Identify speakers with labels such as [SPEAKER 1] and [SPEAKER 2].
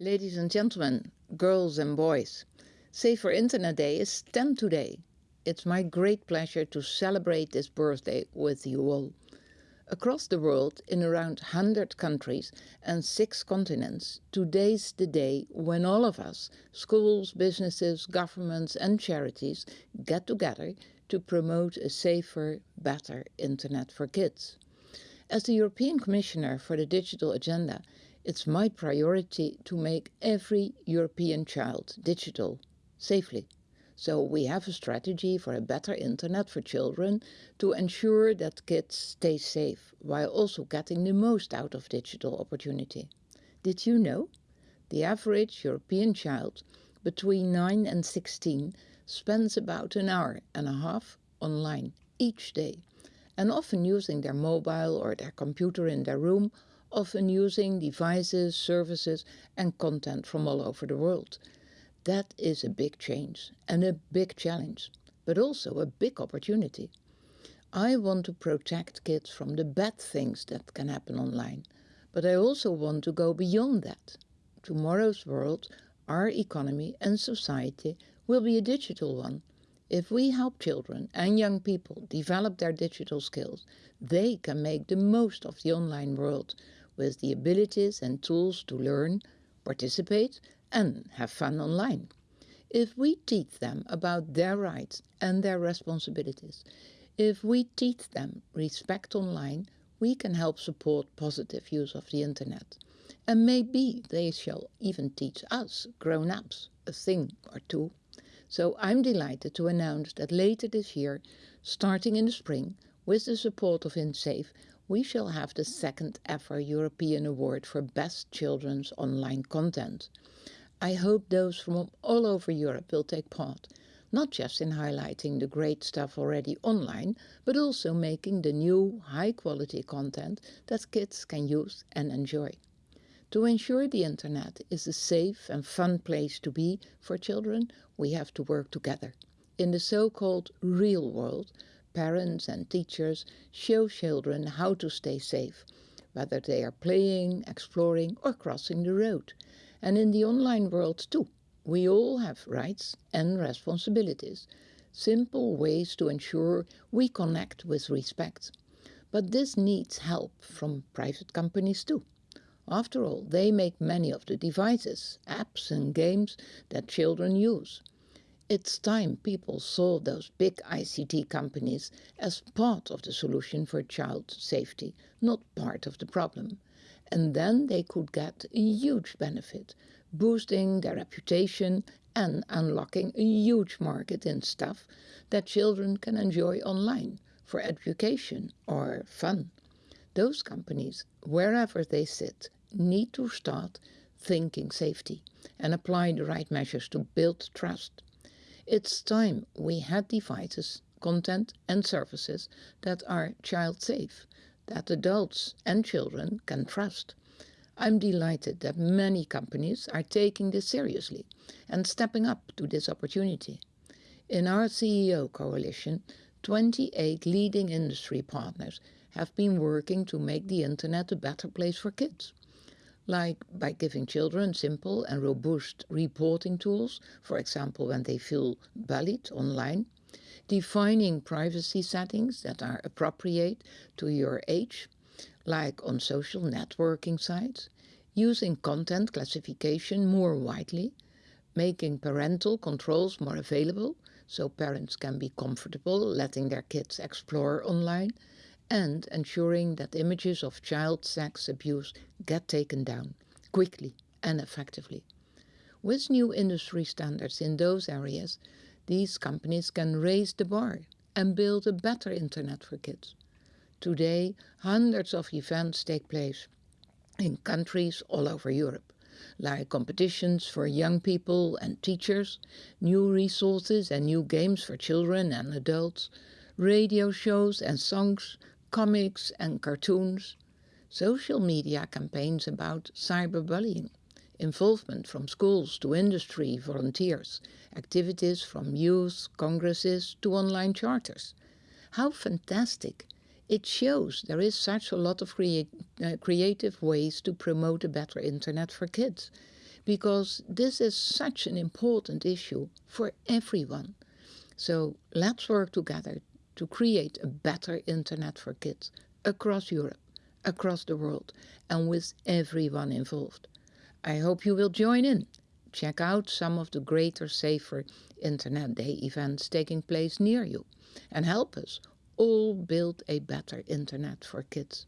[SPEAKER 1] Ladies and gentlemen, girls and boys, Safer Internet Day is 10 today. It's my great pleasure to celebrate this birthday with you all. Across the world, in around 100 countries and 6 continents, today's the day when all of us, schools, businesses, governments and charities, get together to promote a safer, better internet for kids. As the European Commissioner for the Digital Agenda, it's my priority to make every European child digital safely. So we have a strategy for a better internet for children to ensure that kids stay safe while also getting the most out of digital opportunity. Did you know? The average European child between 9 and 16 spends about an hour and a half online each day and often using their mobile or their computer in their room often using devices, services and content from all over the world. That is a big change and a big challenge, but also a big opportunity. I want to protect kids from the bad things that can happen online, but I also want to go beyond that. Tomorrow's world, our economy and society will be a digital one. If we help children and young people develop their digital skills, they can make the most of the online world with the abilities and tools to learn, participate and have fun online. If we teach them about their rights and their responsibilities, if we teach them respect online, we can help support positive use of the internet. And maybe they shall even teach us, grown-ups, a thing or two. So I'm delighted to announce that later this year, starting in the spring, with the support of InSafe, we shall have the second ever European Award for Best Children's Online Content. I hope those from all over Europe will take part, not just in highlighting the great stuff already online, but also making the new high-quality content that kids can use and enjoy. To ensure the internet is a safe and fun place to be for children, we have to work together. In the so-called real world, parents and teachers show children how to stay safe, whether they are playing, exploring or crossing the road. And in the online world too, we all have rights and responsibilities, simple ways to ensure we connect with respect. But this needs help from private companies too. After all, they make many of the devices, apps and games that children use. It's time people saw those big ICT companies as part of the solution for child safety, not part of the problem. And then they could get a huge benefit, boosting their reputation and unlocking a huge market in stuff that children can enjoy online for education or fun. Those companies, wherever they sit, need to start thinking safety and apply the right measures to build trust. It's time we had devices, content and services that are child safe, that adults and children can trust. I'm delighted that many companies are taking this seriously and stepping up to this opportunity. In our CEO coalition, 28 leading industry partners have been working to make the internet a better place for kids like by giving children simple and robust reporting tools, for example when they feel bullied online, defining privacy settings that are appropriate to your age, like on social networking sites, using content classification more widely, making parental controls more available so parents can be comfortable letting their kids explore online, and ensuring that images of child sex abuse get taken down quickly and effectively. With new industry standards in those areas, these companies can raise the bar and build a better internet for kids. Today, hundreds of events take place in countries all over Europe, like competitions for young people and teachers, new resources and new games for children and adults, radio shows and songs comics and cartoons, social media campaigns about cyberbullying, involvement from schools to industry volunteers, activities from youth congresses to online charters. How fantastic! It shows there is such a lot of uh, creative ways to promote a better internet for kids. because this is such an important issue for everyone. So let's work together to create a better internet for kids across Europe, across the world, and with everyone involved. I hope you will join in. Check out some of the greater, safer Internet Day events taking place near you and help us all build a better internet for kids.